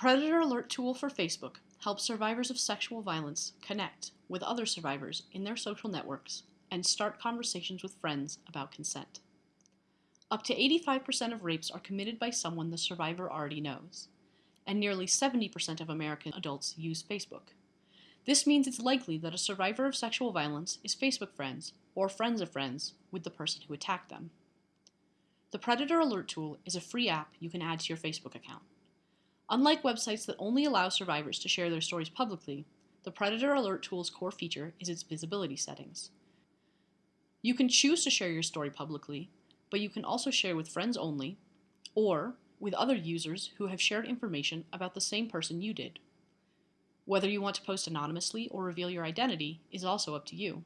Predator Alert tool for Facebook helps survivors of sexual violence connect with other survivors in their social networks and start conversations with friends about consent. Up to 85% of rapes are committed by someone the survivor already knows, and nearly 70% of American adults use Facebook. This means it's likely that a survivor of sexual violence is Facebook friends or friends of friends with the person who attacked them. The Predator Alert tool is a free app you can add to your Facebook account. Unlike websites that only allow survivors to share their stories publicly, the Predator Alert tool's core feature is its visibility settings. You can choose to share your story publicly, but you can also share with friends only, or with other users who have shared information about the same person you did. Whether you want to post anonymously or reveal your identity is also up to you.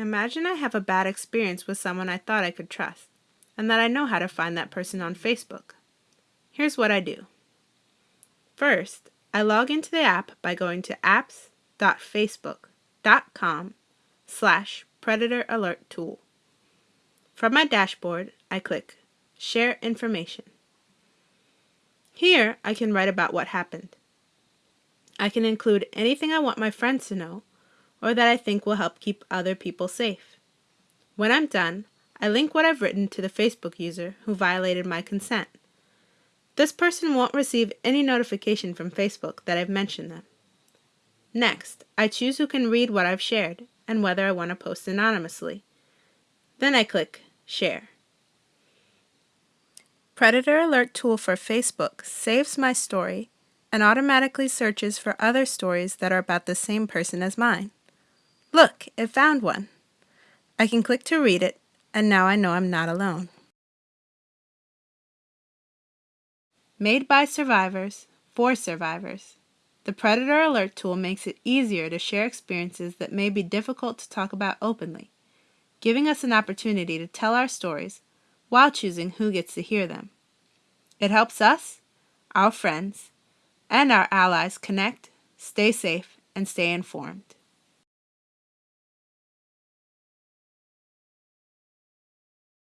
Imagine I have a bad experience with someone I thought I could trust, and that I know how to find that person on Facebook. Here's what I do. First, I log into the app by going to apps.facebook.com slash predator alert tool. From my dashboard, I click Share Information. Here, I can write about what happened. I can include anything I want my friends to know or that I think will help keep other people safe. When I'm done, I link what I've written to the Facebook user who violated my consent. This person won't receive any notification from Facebook that I've mentioned them. Next, I choose who can read what I've shared and whether I want to post anonymously. Then I click Share. Predator Alert tool for Facebook saves my story and automatically searches for other stories that are about the same person as mine. Look, it found one. I can click to read it, and now I know I'm not alone. Made by survivors, for survivors, the Predator Alert tool makes it easier to share experiences that may be difficult to talk about openly, giving us an opportunity to tell our stories while choosing who gets to hear them. It helps us, our friends, and our allies connect, stay safe, and stay informed.